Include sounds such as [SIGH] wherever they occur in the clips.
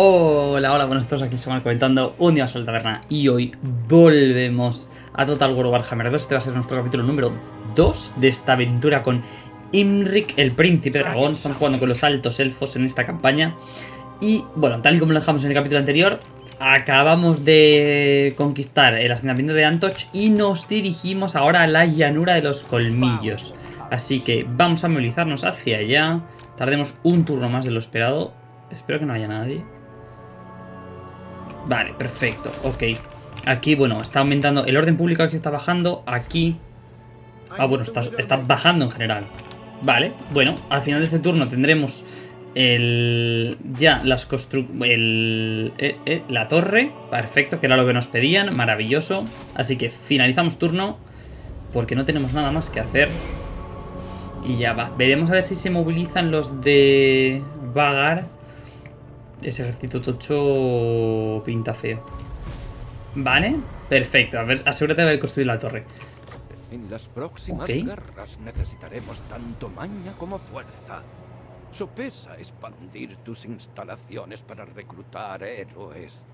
Hola, hola, buenos todos, aquí estamos comentando un día más taberna y hoy volvemos a Total War Warhammer 2. Este va a ser nuestro capítulo número 2 de esta aventura con Imrik, el príncipe dragón. Estamos jugando con los altos elfos en esta campaña. Y bueno, tal y como lo dejamos en el capítulo anterior, acabamos de conquistar el asentamiento de Antoch y nos dirigimos ahora a la llanura de los colmillos. Así que vamos a movilizarnos hacia allá. Tardemos un turno más de lo esperado. Espero que no haya nadie. Vale, perfecto, ok. Aquí, bueno, está aumentando el orden público, aquí está bajando, aquí... Ah, bueno, está, está bajando en general. Vale, bueno, al final de este turno tendremos el... Ya, las constru... El, eh, eh, la torre, perfecto, que era lo que nos pedían, maravilloso. Así que finalizamos turno, porque no tenemos nada más que hacer. Y ya va. Veremos a ver si se movilizan los de Vagar ese ejército tocho pinta feo. Vale, perfecto. A ver, asegúrate de haber construido la torre. En las próximas guerras necesitaremos tanto maña como fuerza. Sopesa expandir tus instalaciones para reclutar héroes.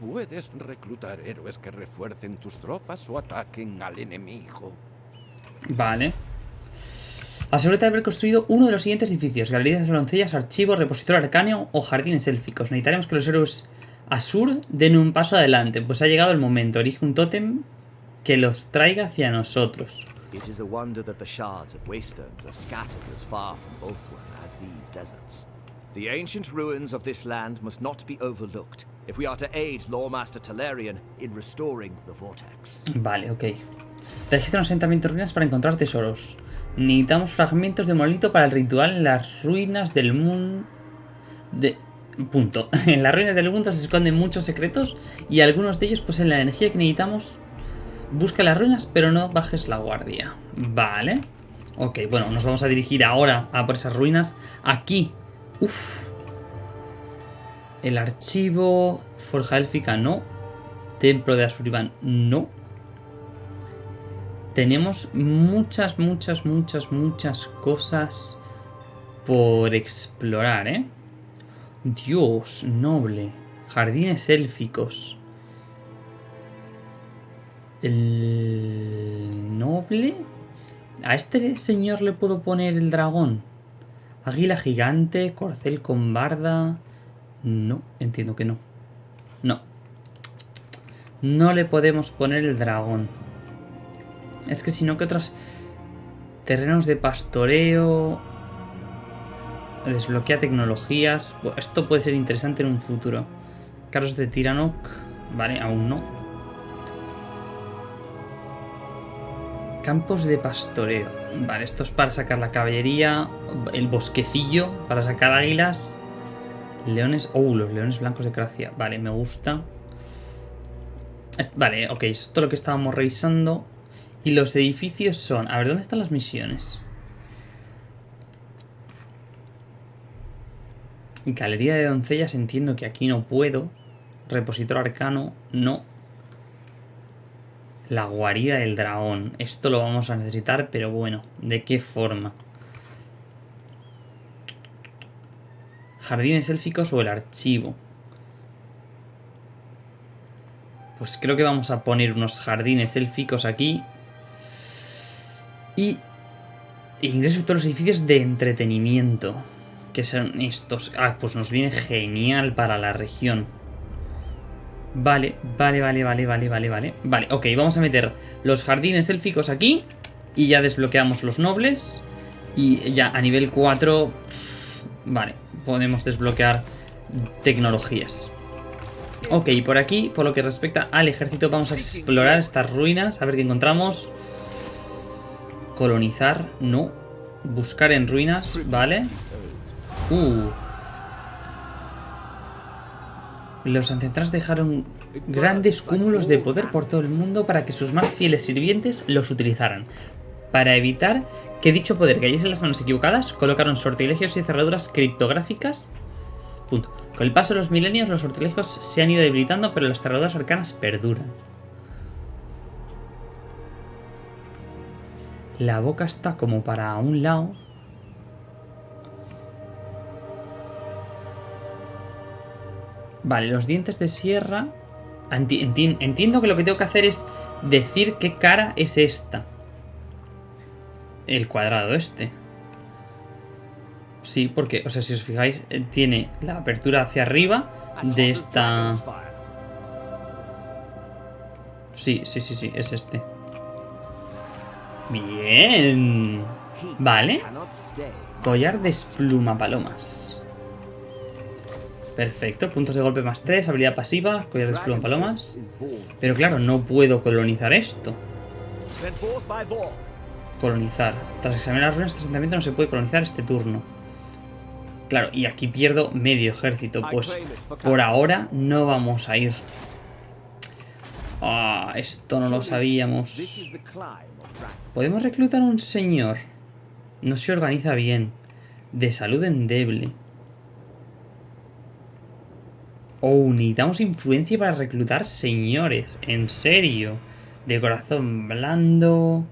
Puedes reclutar héroes que refuercen tus tropas o ataquen al enemigo. Vale. Asegúrate de haber construido uno de los siguientes edificios. Galerías de doncellas, archivo, repositorio arcáneo o jardines élficos. Necesitaremos que los héroes Asur den un paso adelante, pues ha llegado el momento. Elige un tótem que los traiga hacia nosotros. It is a wonder that the shards of Waystones are scattered as far from Bothwell as these deserts. The ancient ruins of this land must not be overlooked if we are to aid Lawmaster Talarian in restoring the vortex. Vale, ok. Registra un asentamiento de ruinas para encontrar tesoros. Necesitamos fragmentos de monolito para el ritual en las ruinas del mundo... De... Punto. [LAUGHS] En las ruinas del mundo se esconden muchos secretos y algunos de ellos poseen la energía que necesitamos. Busca las ruinas, pero no bajes la guardia. Vale. Ok, bueno, nos vamos a dirigir ahora a por esas ruinas. Aquí. Uf. El archivo... Forja élfica, no. Templo de Asuriban, no. Tenemos muchas, muchas, muchas, muchas cosas por explorar, ¿eh? Dios, noble. Jardines élficos. El noble. A este señor le puedo poner el dragón. Águila gigante, corcel con barda. No, entiendo que no. No. No le podemos poner el dragón. Es que si no, que otros terrenos de pastoreo... Desbloquea tecnologías... Esto puede ser interesante en un futuro. Carros de Tiranoc... Vale, aún no. Campos de pastoreo. Vale, esto es para sacar la caballería. El bosquecillo para sacar águilas. Leones... Oh, los leones blancos de Gracia. Vale, me gusta. Vale, ok, esto es lo que estábamos revisando. Y los edificios son... A ver, ¿dónde están las misiones? Galería de doncellas entiendo que aquí no puedo. Repositor arcano, no. La guarida del dragón. Esto lo vamos a necesitar, pero bueno, ¿de qué forma? Jardines élficos o el archivo. Pues creo que vamos a poner unos jardines élficos aquí y ingreso a todos los edificios de entretenimiento. Que son estos. Ah, pues nos viene genial para la región. Vale, vale, vale, vale, vale, vale, vale. Vale, ok, vamos a meter los jardines élficos aquí. Y ya desbloqueamos los nobles. Y ya a nivel 4... Vale, podemos desbloquear tecnologías. Ok, por aquí, por lo que respecta al ejército, vamos a explorar estas ruinas, a ver qué encontramos. Colonizar, no. Buscar en ruinas, vale. Uh. Los ancestrales dejaron grandes cúmulos de poder por todo el mundo para que sus más fieles sirvientes los utilizaran. Para evitar que dicho poder cayese en las manos equivocadas, colocaron sortilegios y cerraduras criptográficas. Punto. Con el paso de los milenios, los sortilegios se han ido debilitando, pero las cerraduras arcanas perduran. La boca está como para un lado. Vale, los dientes de sierra... entiendo que lo que tengo que hacer es decir qué cara es esta. El cuadrado este. Sí, porque, o sea, si os fijáis, eh, tiene la apertura hacia arriba de esta... Sí, sí, sí, sí, es este. Bien. Vale. Collar de espluma palomas. Perfecto, puntos de golpe más 3, habilidad pasiva, collar de espluma palomas. Pero claro, no puedo colonizar esto. Colonizar. Tras examinar las ruinas de este asentamiento no se puede colonizar este turno. Claro, y aquí pierdo medio ejército. Pues por ahora no vamos a ir. Ah, esto no lo sabíamos. Podemos reclutar a un señor. No se organiza bien. De salud endeble. Oh, necesitamos influencia para reclutar señores. En serio. De corazón blando.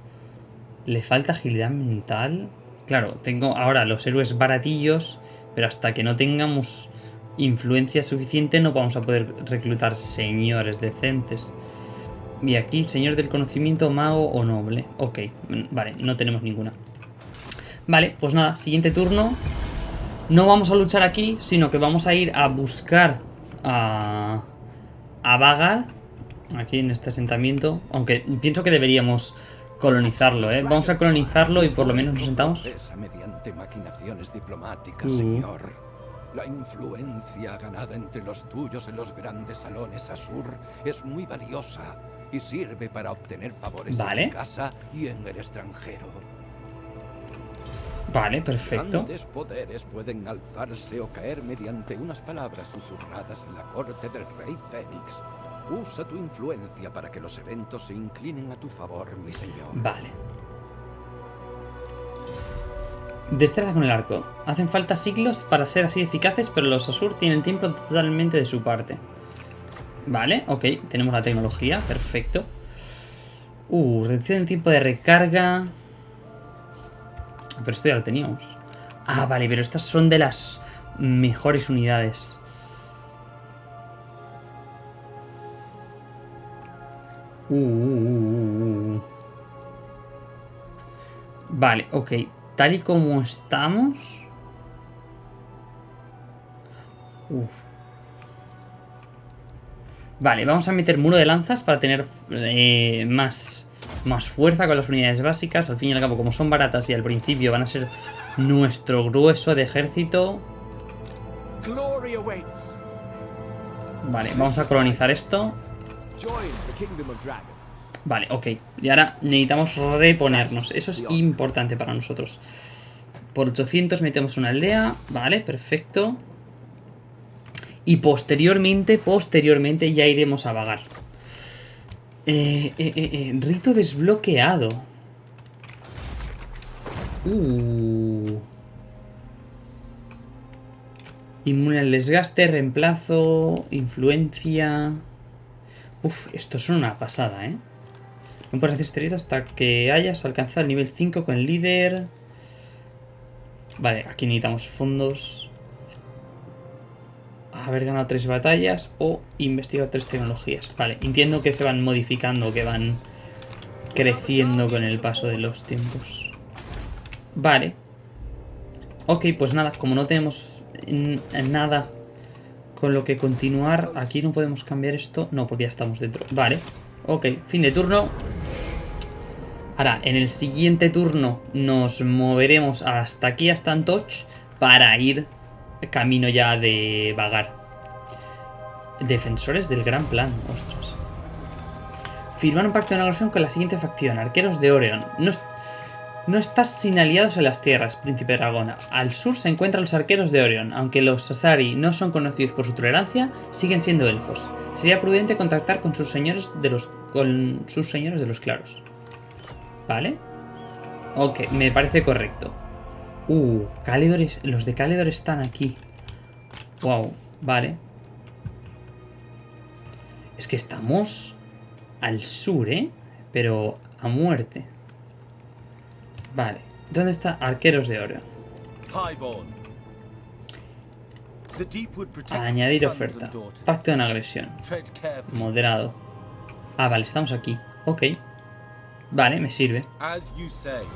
Le falta agilidad mental. Claro, tengo ahora los héroes baratillos. Pero hasta que no tengamos influencia suficiente no vamos a poder reclutar señores decentes. Y aquí, señor del conocimiento, mago o noble. Ok, vale, no tenemos ninguna. Vale, pues nada, siguiente turno. No vamos a luchar aquí, sino que vamos a ir a buscar a, a Vagar. Aquí en este asentamiento. Aunque pienso que deberíamos colonizarlo, ¿eh? Vamos a colonizarlo y por lo menos nos sentamos. mediante maquinaciones diplomáticas, uh. señor. La influencia ganada entre los tuyos en los grandes salones Asur es muy valiosa y sirve para obtener favores en casa y en el extranjero. Vale, perfecto. Grandes poderes pueden alzarse o caer mediante unas palabras susurradas en la corte del rey Fénix. Usa tu influencia para que los eventos se inclinen a tu favor, mi señor. Vale. Destreza con el arco. Hacen falta siglos para ser así eficaces, pero los Asur tienen tiempo totalmente de su parte. Vale, ok, tenemos la tecnología, perfecto. Uh, reducción del tiempo de recarga. Pero esto ya lo teníamos. Ah, vale, pero estas son de las mejores unidades. Uh, uh, uh, vale, ok. Tal y como estamos... Uf. Vale, vamos a meter muro de lanzas para tener eh, más, más fuerza con las unidades básicas. Al fin y al cabo, como son baratas y al principio van a ser nuestro grueso de ejército. Vale, vamos a colonizar esto. Vale, ok. Y ahora necesitamos reponernos. Eso es importante para nosotros. Por 800 metemos una aldea. Vale, perfecto. Y posteriormente, posteriormente ya iremos a vagar. Eh, eh, eh, rito desbloqueado. Uh. Inmune al desgaste, reemplazo, influencia... Uf, esto es una pasada, ¿eh? No puedes hacer este hasta que hayas alcanzado el nivel 5 con el líder. Vale, aquí necesitamos fondos haber ganado tres batallas o investigado tres tecnologías. Vale, entiendo que se van modificando, que van creciendo con el paso de los tiempos. Vale. Ok, pues nada, como no tenemos nada con lo que continuar, aquí no podemos cambiar esto. No, porque ya estamos dentro. Vale, ok, fin de turno. Ahora, en el siguiente turno nos moveremos hasta aquí, hasta Antoch, para ir camino ya de vagar. Defensores del gran plan, ostras. Firmar un pacto de negociación con la siguiente facción, arqueros de Oreon. No, no estás sin aliados en las tierras, príncipe dragona. Al sur se encuentran los arqueros de Orion. Aunque los Asari no son conocidos por su tolerancia, siguen siendo elfos. Sería prudente contactar con sus señores de los, con sus señores de los claros. ¿Vale? Ok, me parece correcto. Uh, los de Caledor están aquí. Wow, vale. Es que estamos al sur, ¿eh? Pero a muerte. Vale. ¿Dónde está Arqueros de Oro? Añadir oferta. Pacto en agresión. Moderado. Ah, vale, estamos aquí. Ok. Vale, me sirve.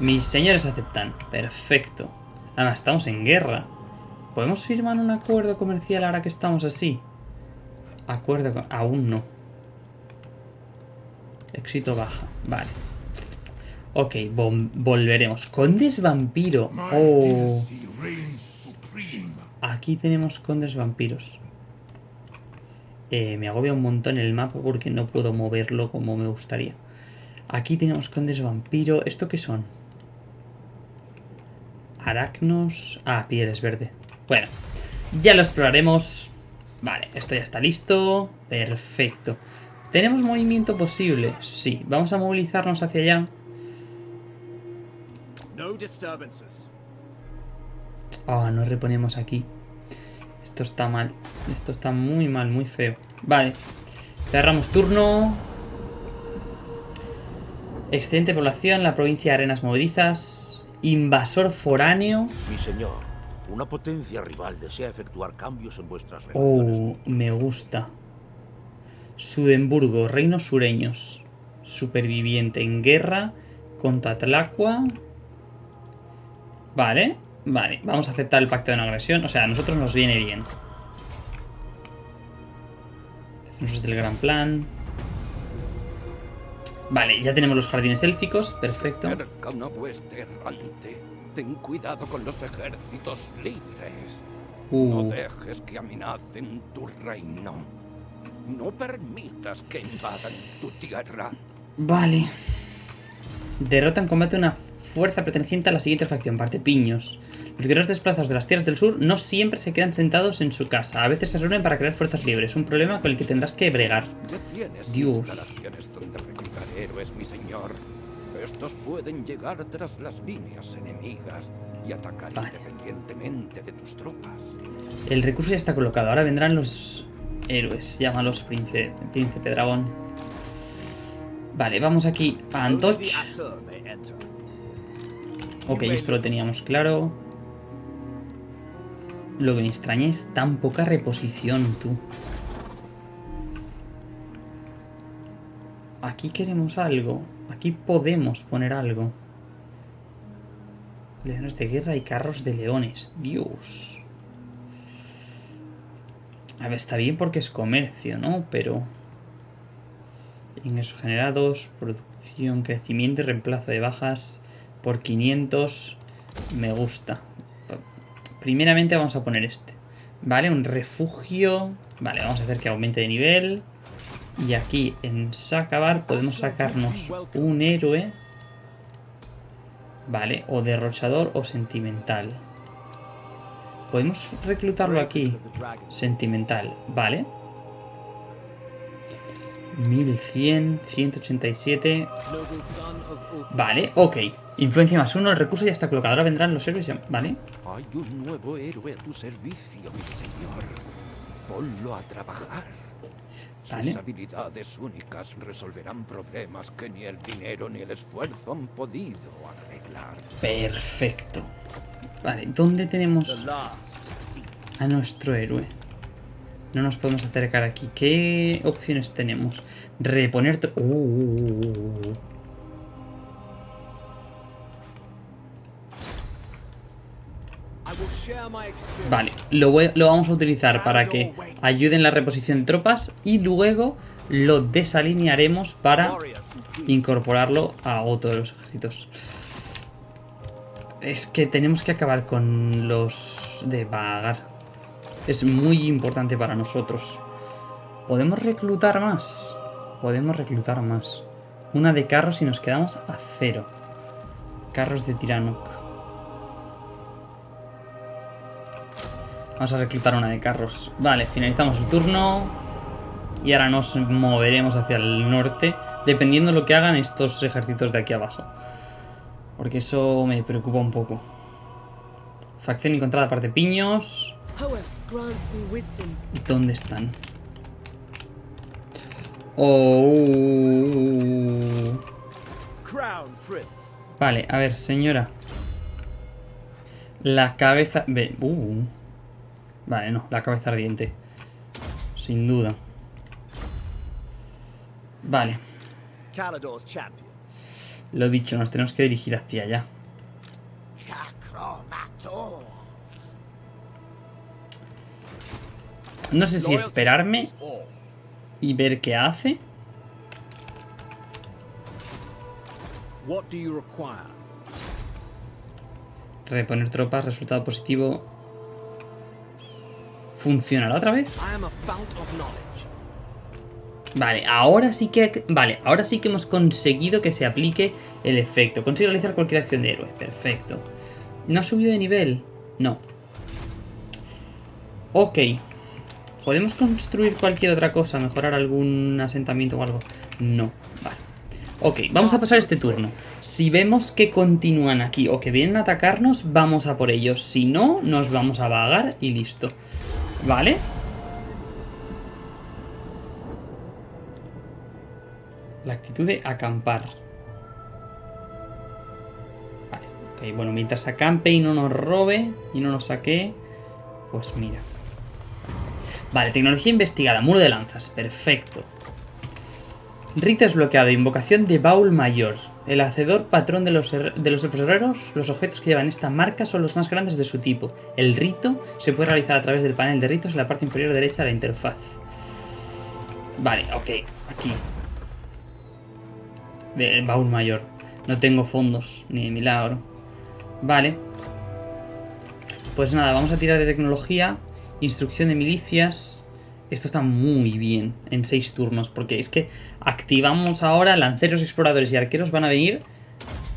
Mis señores aceptan. Perfecto. Además, estamos en guerra. ¿Podemos firmar un acuerdo comercial ahora que estamos así? Acuerdo Aún no. Éxito baja. Vale. Ok, volveremos. Condes vampiro. Oh. Aquí tenemos condes vampiros. Eh, me agobia un montón el mapa porque no puedo moverlo como me gustaría. Aquí tenemos condes vampiro. ¿Esto qué son? Aracnos... Ah, pieles verde. Bueno, ya lo exploraremos. Vale, esto ya está listo. Perfecto. ¿Tenemos movimiento posible? Sí. Vamos a movilizarnos hacia allá. Ah, nos reponemos aquí. Esto está mal. Esto está muy mal, muy feo. Vale. Cerramos turno. Excelente población, la provincia de Arenas Movedizas. Invasor foráneo. Mi señor, una potencia rival desea efectuar cambios en vuestras relaciones. Oh, me gusta. Sudemburgo, reinos sureños. Superviviente en guerra contra Tlacua. Vale, vale. Vamos a aceptar el pacto de no agresión. O sea, a nosotros nos viene bien. Defensores del gran plan. Vale, ya tenemos los jardines élficos. Perfecto. Ten cuidado con los ejércitos libres. No uh. dejes que amenacen tu reino. No permitas que invadan tu tierra. Vale. Derrota en combate una fuerza perteneciente a la siguiente facción, parte piños. Los guerreros desplazados de las tierras del sur no siempre se quedan sentados en su casa. A veces se reúnen para crear fuerzas libres. Un problema con el que tendrás que bregar. Dios. héroes, mi señor. Estos pueden llegar tras las líneas enemigas y atacar independientemente de tus tropas. El recurso ya está colocado. Ahora vendrán los héroes. Llámalos príncipe, príncipe dragón. Vale, vamos aquí a Antoch. Ok, esto lo teníamos claro. Lo que me extraña es tan poca reposición, tú. Aquí queremos algo. Aquí podemos poner algo. Leones de guerra y carros de leones. Dios. A ver, está bien porque es comercio, ¿no? Pero... Ingresos generados, producción, crecimiento y reemplazo de bajas por 500. Me gusta. Primeramente vamos a poner este. Vale, un refugio. Vale, vamos a hacer que aumente de nivel. Y aquí en Sacabar podemos sacarnos un héroe. Vale, o derrochador o sentimental. Podemos reclutarlo aquí. Sentimental, vale. 1100, 187. Vale, ok. Influencia más uno, el recurso ya está colocado. Ahora vendrán los héroes, ¿vale? Hay un nuevo héroe a tu servicio, mi señor. Ponlo a trabajar. Sus habilidades únicas resolverán problemas que ni el dinero ni el esfuerzo han podido arreglar. Perfecto. Vale, ¿dónde tenemos a nuestro héroe? No nos podemos acercar aquí. ¿Qué opciones tenemos? Reponer... Uh, Vale, lo, vamos a utilizar para que ayuden la reposición de tropas y luego lo desalinearemos para incorporarlo a otro de los ejércitos. Es que tenemos que acabar con los de vagar. Es muy importante para nosotros. ¿Podemos reclutar más? Podemos reclutar más. Una de carros y nos quedamos a cero. Carros de Tirano. Vamos a reclutar una de carros. Vale, finalizamos el turno. Y ahora nos moveremos hacia el norte. Dependiendo de lo que hagan estos ejércitos de aquí abajo. Porque eso me preocupa un poco. Facción encontrada parte piños. ¿Dónde están? Oh. Vale, a ver, señora. La cabeza... Uh. Vale, no, la cabeza ardiente. Sin duda. Vale. Lo dicho, nos tenemos que dirigir hacia allá. No sé si esperarme y ver qué hace. Reponer tropas, resultado positivo. ¿Funcionará otra vez? Vale, ahora sí que... Vale, ahora sí que hemos conseguido que se aplique el efecto. Consigo realizar cualquier acción de héroe. Perfecto. ¿No ha subido de nivel? No. Ok. ¿Podemos construir cualquier otra cosa? ¿Mejorar algún asentamiento o algo? No. Vale. Ok, vamos a pasar este turno. Si vemos que continúan aquí o que vienen a atacarnos, vamos a por ellos. Si no, nos vamos a vagar y listo. ¿Vale? La actitud de acampar. Vale, ok, bueno, mientras acampe y no nos robe y no nos saque, pues mira. Vale, tecnología investigada, muro de lanzas, perfecto. Rito desbloqueado, invocación de baúl mayor. El hacedor patrón de los, de los herreros, los objetos que llevan esta marca son los más grandes de su tipo. El rito se puede realizar a través del panel de ritos en la parte inferior derecha de la interfaz. Vale, ok, aquí. El baúl mayor. No tengo fondos, ni milagro. Vale. Pues nada, vamos a tirar de tecnología. Instrucción de milicias. Esto está muy bien en seis turnos. Porque es que activamos ahora lanceros, exploradores y arqueros van a venir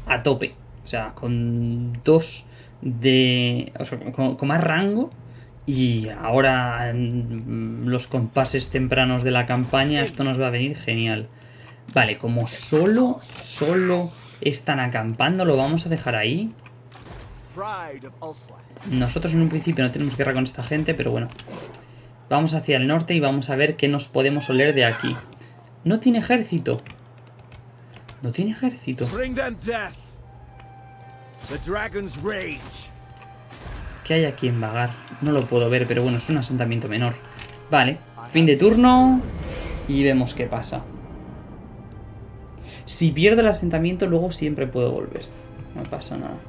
a tope. O sea, con dos de... O sea, con, más rango. Y ahora los compases tempranos de la campaña esto nos va a venir genial. Vale, como solo, solo están acampando, lo vamos a dejar ahí. Nosotros en un principio no tenemos guerra con esta gente, pero bueno. Vamos hacia el norte y vamos a ver qué nos podemos oler de aquí. No tiene ejército. No tiene ejército. ¿Qué hay aquí en Vagar? No lo puedo ver, pero bueno, es un asentamiento menor. Vale, fin de turno y vemos qué pasa. Si pierdo el asentamiento, luego siempre puedo volver. No pasa nada.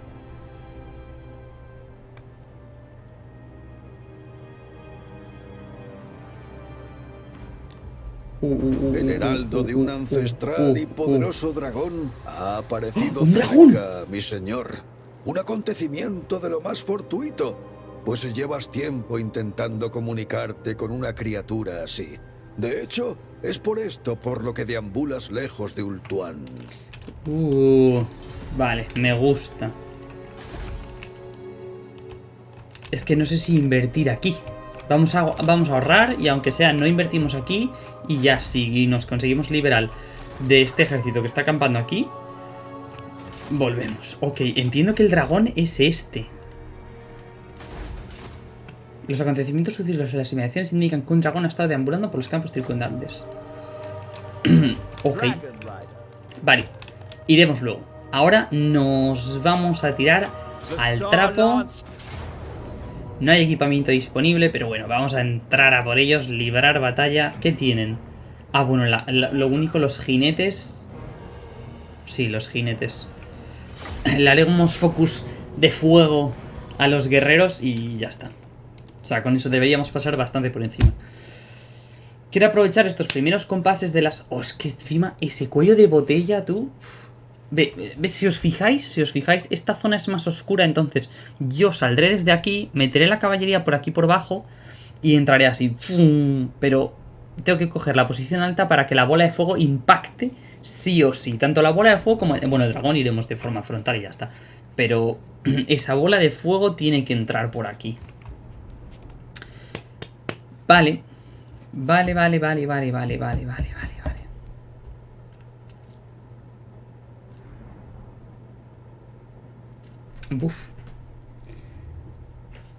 El heraldo de un ancestral y poderoso dragón ha aparecido ¡Un cerca, mi señor. Un acontecimiento de lo más fortuito, pues llevas tiempo intentando comunicarte con una criatura así. De hecho, es por esto por lo que deambulas lejos de Ultuan. Uh, vale, me gusta. Es que no sé si invertir aquí. Vamos a, vamos a ahorrar y aunque sea no invertimos aquí y ya si nos conseguimos liberar de este ejército que está acampando aquí, volvemos. Ok, entiendo que el dragón es este. Los acontecimientos sucedidos en las inmediaciones indican que un dragón ha estado deambulando por los campos circundantes. [CLEARS THROAT] ok. Vale, iremos luego. Ahora nos vamos a tirar al trapo no hay equipamiento disponible, pero bueno, vamos a entrar a por ellos, librar batalla. ¿Qué tienen? Ah, bueno, lo único, los jinetes... Sí, los jinetes. [CLEARS THROAT] Le haremos focus de fuego a los guerreros y ya está. O sea, con eso deberíamos pasar bastante por encima. Quiero aprovechar estos primeros compases de las... Oh, es que encima ese cuello de botella, tú... Ve, si os fijáis, si os fijáis, esta zona es más oscura, entonces yo saldré desde aquí, meteré la caballería por aquí por abajo y entraré así. Pero tengo que coger la posición alta para que la bola de fuego impacte sí o sí. Tanto la bola de fuego como... Bueno, el dragón iremos de forma frontal y ya está. Pero [CLEARS THROAT] esa bola de fuego tiene que entrar por aquí. Vale. Vale, vale, vale, vale, vale, vale, vale, vale.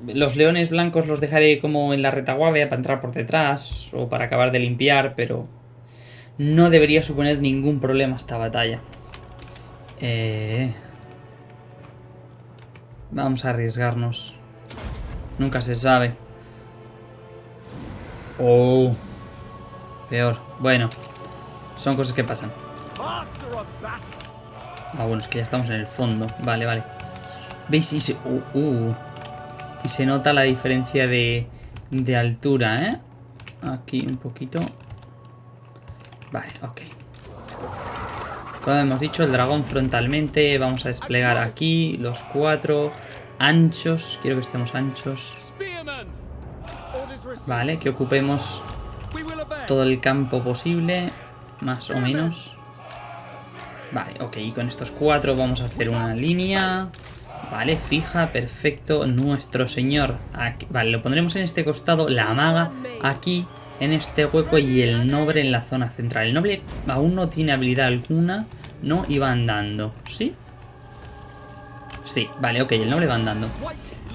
Los leones blancos los dejaré como en la retaguardia para entrar por detrás o para acabar de limpiar, pero no debería suponer ningún problema esta batalla. Eh, vamos a arriesgarnos. Nunca se sabe. Oh. Peor. Bueno. Son cosas que pasan. Ah, bueno, es que ya estamos en el fondo. Vale, vale. ¿Veis? Y se, uh, uh. y se nota la diferencia de, de altura, ¿eh? Aquí un poquito. Vale, ok. Como hemos dicho, el dragón frontalmente. Vamos a desplegar aquí los cuatro anchos. Quiero que estemos anchos. Vale, que ocupemos todo el campo posible. Más o menos. Vale, ok. Y con estos cuatro vamos a hacer una línea. Vale, fija, perfecto. Nuestro señor. Aquí. Vale, lo pondremos en este costado. La maga aquí en este hueco y el noble en la zona central. El noble aún no tiene habilidad alguna, ¿no? Y va andando, ¿sí? Sí, vale, ok, el noble va andando.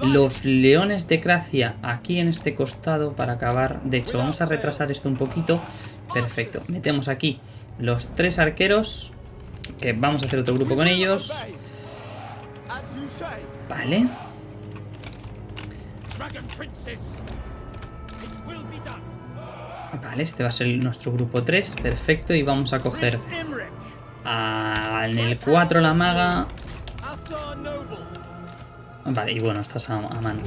Los leones de Gracia aquí en este costado para acabar. De hecho, vamos a retrasar esto un poquito. Perfecto, metemos aquí los tres arqueros, que vamos a hacer otro grupo con ellos. Vale. Vale, este va a ser nuestro grupo 3. Perfecto. Y vamos a coger a, en el 4 la maga. Vale, y bueno, estás a, a mano.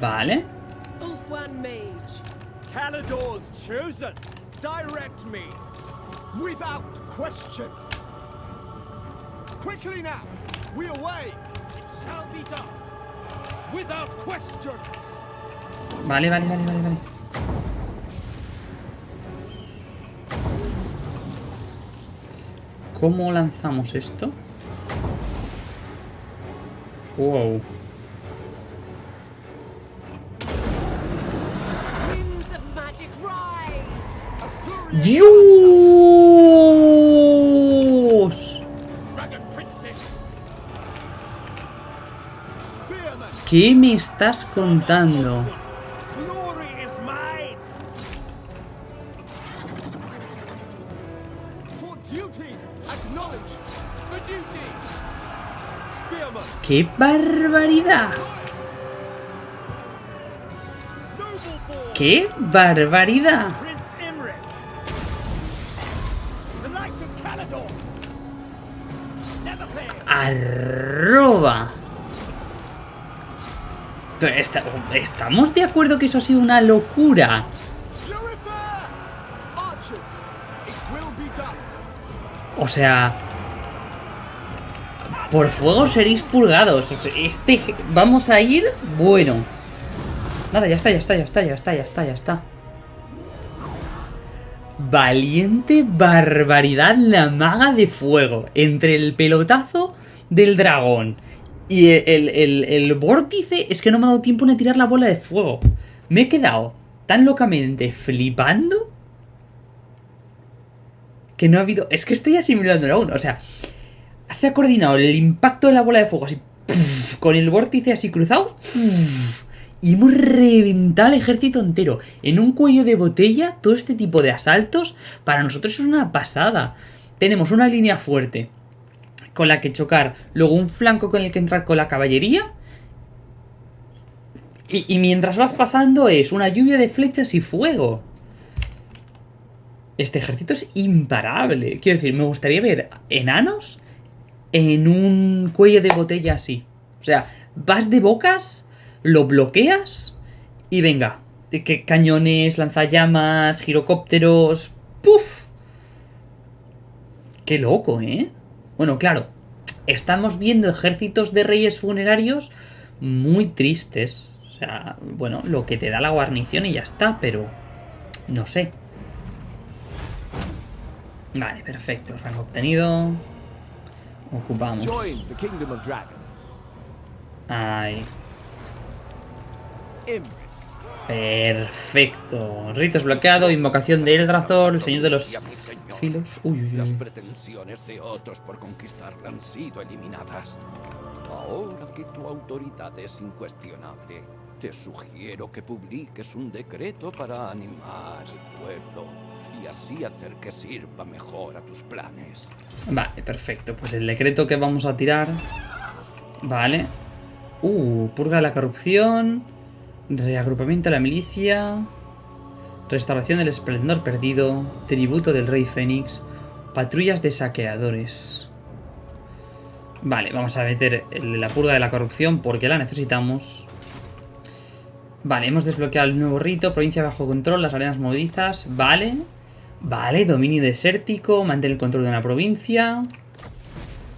Vale. Calador's chosen. Direct me. Without question. Quickly now. We away. It shall be done. Without question. Vale, vale, vale, vale, vale. ¿Cómo lanzamos esto? Wow. ¡Dios! ¿Qué me estás contando? ¡Qué barbaridad! ¡Qué barbaridad! ¡Arroba! ¿Estamos de acuerdo que eso ha sido una locura? O sea... Por fuego seréis purgados. Este... Vamos a ir... Bueno. Nada, ya está, ya está, ya está, ya está, ya está, ya está. Valiente barbaridad la maga de fuego. Entre el pelotazo del dragón y el, vórtice es que no me ha dado tiempo ni a tirar la bola de fuego. Me he quedado tan locamente flipando que no ha habido... Es que estoy asimilándolo aún. O sea, se ha coordinado el impacto de la bola de fuego así... con el vórtice así cruzado. y hemos reventado el ejército entero. En un cuello de botella, todo este tipo de asaltos, para nosotros es una pasada. Tenemos una línea fuerte con la que chocar, luego un flanco con el que entrar con la caballería. Y, mientras vas pasando es una lluvia de flechas y fuego. Este ejército es imparable. Quiero decir, me gustaría ver enanos en un cuello de botella así. O sea, vas de bocas, lo bloqueas y venga. Que cañones, lanzallamas, girocópteros. ¡Puf! Qué loco, ¿eh? Bueno, claro, estamos viendo ejércitos de reyes funerarios muy tristes. O sea, bueno, lo que te da la guarnición y ya está, pero no sé. Vale, perfecto. Rango obtenido. Ocupamos. Ahí. Perfecto. Ritos bloqueado, invocación de Eldrathor, el señor de los filos. Uy, uy, uy. Las pretensiones de otros por conquistarla han sido eliminadas. Ahora que tu autoridad es incuestionable, te sugiero que publiques un decreto para animar al pueblo y así hacer que sirva mejor a tus planes. Vale, perfecto. Pues el decreto que vamos a tirar... Vale. Uh, purga de la corrupción. Reagrupamiento de la milicia. Restauración del esplendor perdido. Tributo del rey Fénix. Patrullas de saqueadores. Vale, vamos a meter la purga de la corrupción porque la necesitamos. Vale, hemos desbloqueado el nuevo rito. Provincia bajo control, las arenas movedizas. Vale. Vale, dominio desértico. Mantén el control de una provincia.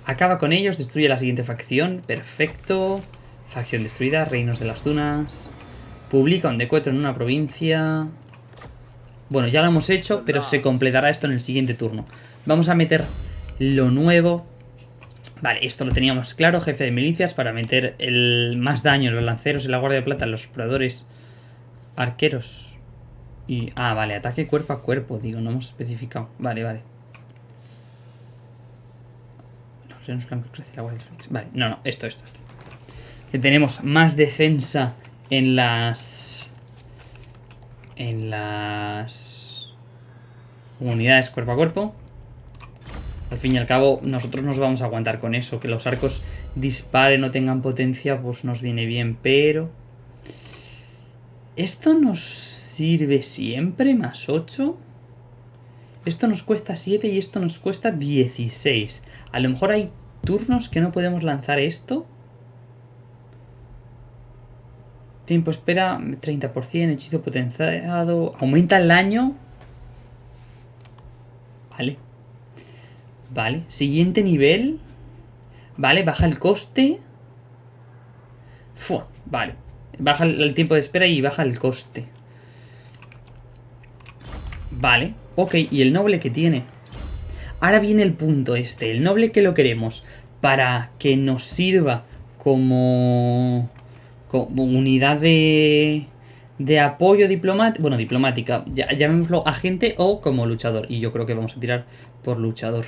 Acaba con ellos, destruye la siguiente facción. Perfecto. Facción destruida, reinos de las dunas. Publica un decuetro en una provincia. Bueno, ya lo hemos hecho, pero se completará esto en el siguiente turno. Vamos a meter lo nuevo. Vale, esto lo teníamos claro. Jefe de milicias para meter el más daño en los lanceros y la guardia de plata, en los exploradores arqueros. Y, ah, vale, ataque cuerpo a cuerpo, digo, no hemos especificado. Vale, vale. Vale, no, no, esto, esto, esto. Que tenemos más defensa en las... En las... Unidades cuerpo a cuerpo. Al fin y al cabo, nosotros nos vamos a aguantar con eso. Que los arcos disparen o tengan potencia, pues nos viene bien. Pero... ¿Esto nos sirve siempre? ¿Más 8? Esto nos cuesta 7 y esto nos cuesta 16. A lo mejor hay turnos que no podemos lanzar esto. Tiempo espera, 30%, hechizo potenciado. Aumenta el daño. Vale. Vale, siguiente nivel. Vale, baja el coste. Fua, vale. Baja el tiempo de espera y baja el coste. Vale, ok, ¿y el noble que tiene? Ahora viene el punto este, el noble que lo queremos para que nos sirva como, como unidad de, de apoyo diplomático, bueno, diplomática, llamémoslo agente o como luchador. Y yo creo que vamos a tirar por luchador.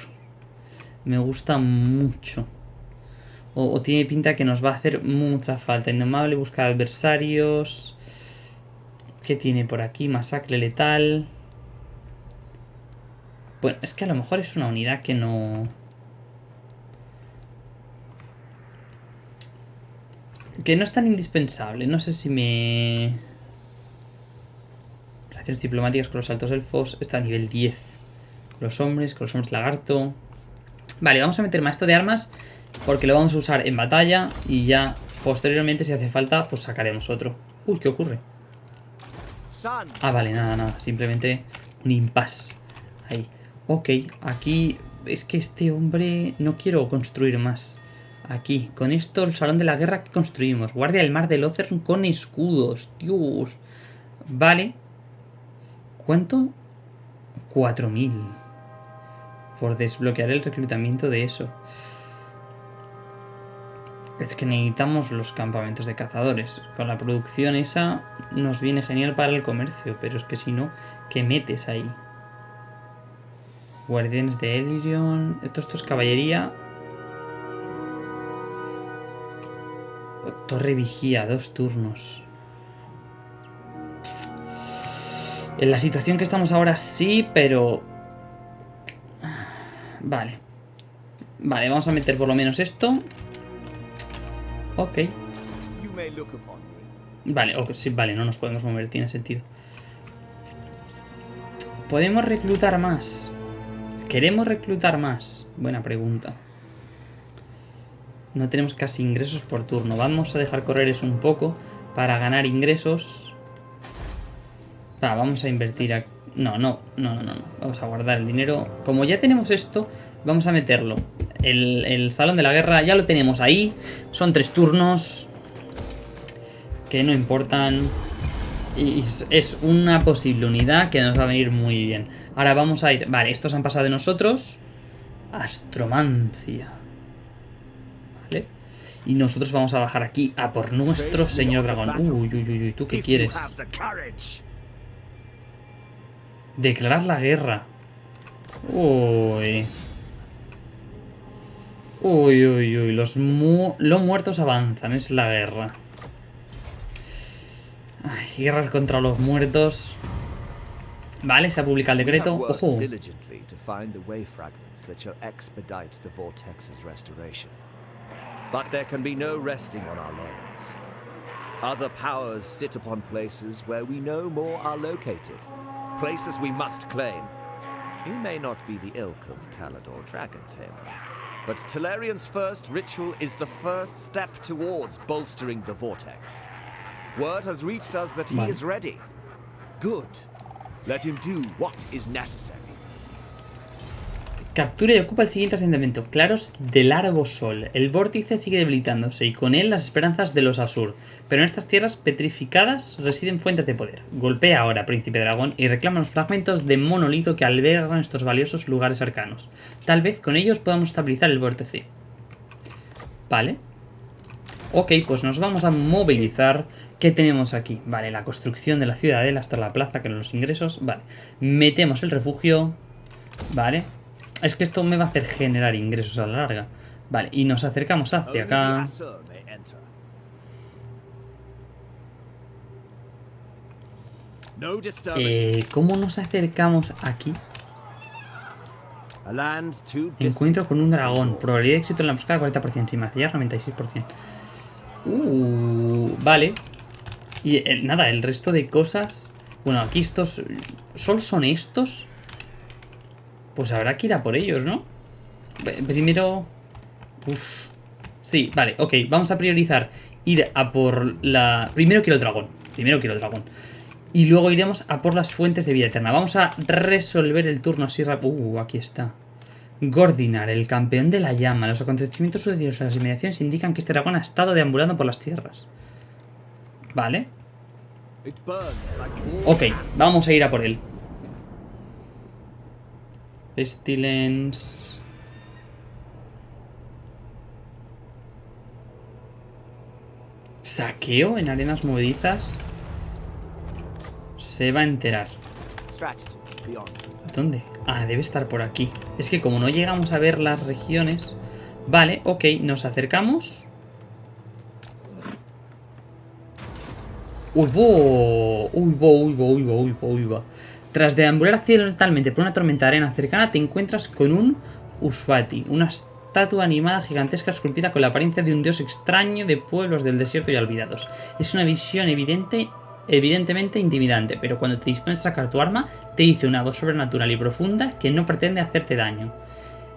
Me gusta mucho. O, tiene pinta que nos va a hacer mucha falta. Indomable, busca adversarios. ¿Qué tiene por aquí? Masacre letal. Bueno, es que a lo mejor es una unidad que no... Que no es tan indispensable. No sé si me... Relaciones diplomáticas con los altos elfos. Está a nivel 10. Con los hombres, con los hombres lagarto. Vale, vamos a meter esto de armas porque lo vamos a usar en batalla y ya posteriormente si hace falta pues sacaremos otro. Uy, ¿qué ocurre? Ah, vale, nada, nada. Simplemente un impasse. Ahí. Ok, aquí es que este hombre no quiero construir más. Aquí, con esto el salón de la guerra que construimos. Guardia del mar de Locern con escudos. Dios. Vale. ¿Cuánto? 4000 por desbloquear el reclutamiento de eso. Es que necesitamos los campamentos de cazadores. Con la producción esa nos viene genial para el comercio, pero es que si no, ¿qué metes ahí? Guardianes de Elirion... Esto, esto es caballería. Torre vigía, dos turnos. En la situación que estamos ahora sí, pero Vale. Vale, vamos a meter por lo menos esto. Ok. Vale, sí, vale, no nos podemos mover, tiene sentido. ¿Podemos reclutar más? ¿Queremos reclutar más? Buena pregunta. No tenemos casi ingresos por turno. Vamos a dejar correr eso un poco para ganar ingresos. Va, vamos a invertir aquí. No, no, no, no, no. Vamos a guardar el dinero. Como ya tenemos esto, vamos a meterlo. El, salón de la guerra ya lo tenemos ahí. Son tres turnos. Que no importan. Y es una posible unidad que nos va a venir muy bien. Ahora vamos a ir... Vale, estos han pasado de nosotros. Astromancia. Y nosotros vamos a bajar aquí a por nuestro señor dragón. Uy, uy, uy, uy. ¿Tú qué quieres? Declarar la guerra. Uy. Uy, uy, uy. Los, los muertos avanzan. Es la guerra. Ay, guerra contra los muertos. Vale, se ha publicado el decreto. Ojo. But there can be no resting on our laurels. Other powers sit upon places where we know more are located. Places we must claim. You may not be the ilk of Calador Dragon Tamer, but Talarian's first ritual is the first step towards bolstering the Vortex. Word has reached us that he Vale. is ready. Good. Let him do what is necessary. Captura y ocupa el siguiente asentamiento, Claros de Largo Sol. El vórtice sigue debilitándose y con él las esperanzas de los Asur. Pero en estas tierras petrificadas residen fuentes de poder. Golpea ahora, Príncipe Dragón, y reclama los fragmentos de monolito que albergan estos valiosos lugares arcanos. Tal vez con ellos podamos estabilizar el vórtice. Vale. Ok, pues nos vamos a movilizar. ¿Qué tenemos aquí? Vale, la construcción de la ciudadela hasta la plaza, que los ingresos. Vale. Metemos el refugio. Vale. Es que esto me va a hacer generar ingresos a la larga. Vale, y nos acercamos hacia acá. Eh, ¿Cómo nos acercamos aquí? Encuentro con un dragón. Probabilidad de éxito en la búsqueda 40%. Si me hacía 96%. Uh, vale. Y eh, nada, el resto de cosas... Bueno, aquí estos... ¿Solo son estos? Pues habrá que ir a por ellos, ¿no? Primero... Uf. Sí, vale, ok. Vamos a priorizar ir a por la... Primero quiero el dragón. Primero quiero el dragón. Y luego iremos a por las fuentes de vida eterna. Vamos a resolver el turno así rápido. Uh, aquí está. Gordinar, el campeón de la llama. Los acontecimientos sucedidos en las inmediaciones indican que este dragón ha estado deambulando por las tierras. Vale. Ok, vamos a ir a por él. Pestilence. Saqueo en arenas movedizas. Se va a enterar. ¿Dónde? Ah, debe estar por aquí. Es que como no llegamos a ver las regiones... Vale, ok, nos acercamos. Uy, bo, uy, bo, uy, bo, uy, bo, uy, bo, uy, bo. Tras deambular accidentalmente por una tormenta de arena cercana, te encuentras con un Uswati, una estatua animada gigantesca esculpida con la apariencia de un dios extraño de pueblos del desierto y olvidados. Es una visión evidente, evidentemente intimidante, pero cuando te dispones a sacar tu arma, te dice una voz sobrenatural y profunda que no pretende hacerte daño.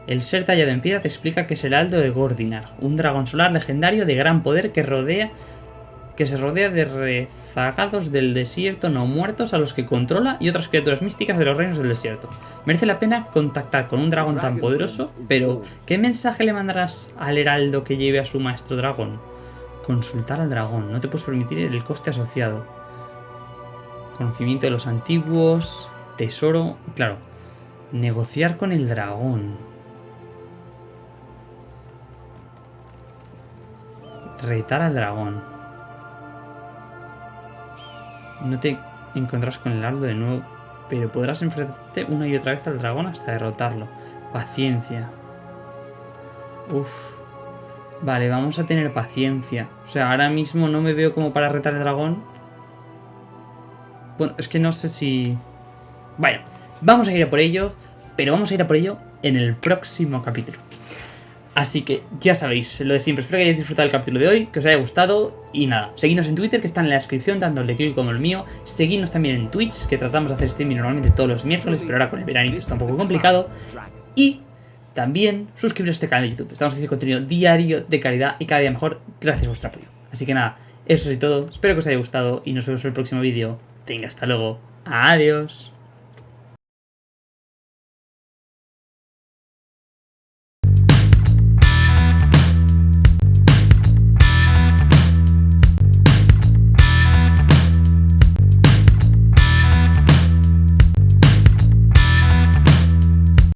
El ser tallado en piedra te explica que es el Aldo de Gordinar, un dragón solar legendario de gran poder que rodea que se rodea de rezagados del desierto no muertos a los que controla y otras criaturas místicas de los reinos del desierto. Merece la pena contactar con un dragón tan poderoso, pero ¿qué mensaje le mandarás al heraldo que lleve a su maestro dragón? Consultar al dragón, no te puedes permitir el coste asociado. Conocimiento de los antiguos, tesoro, claro, negociar con el dragón. Retar al dragón. No te encontrarás con el ardo de nuevo, pero podrás enfrentarte una y otra vez al dragón hasta derrotarlo. Paciencia. Uf. Vale, vamos a tener paciencia. O sea, ahora mismo no me veo como para retar al dragón. Bueno, es que no sé si... Bueno, vamos a ir a por ello, pero vamos a ir a por ello en el próximo capítulo. Así que ya sabéis, lo de siempre. Espero que hayáis disfrutado del capítulo de hoy, que os haya gustado. Y nada, seguidnos en Twitter, que está en la descripción, tanto el de Kiwi como el mío. Seguidnos también en Twitch, que tratamos de hacer streaming normalmente todos los miércoles, pero ahora con el veranito está un poco complicado. Y también suscribiros a este canal de YouTube. Estamos haciendo contenido diario de calidad y cada día mejor gracias a vuestro apoyo. Así que nada, eso es todo. Espero que os haya gustado y nos vemos en el próximo vídeo. Venga, hasta luego. Adiós.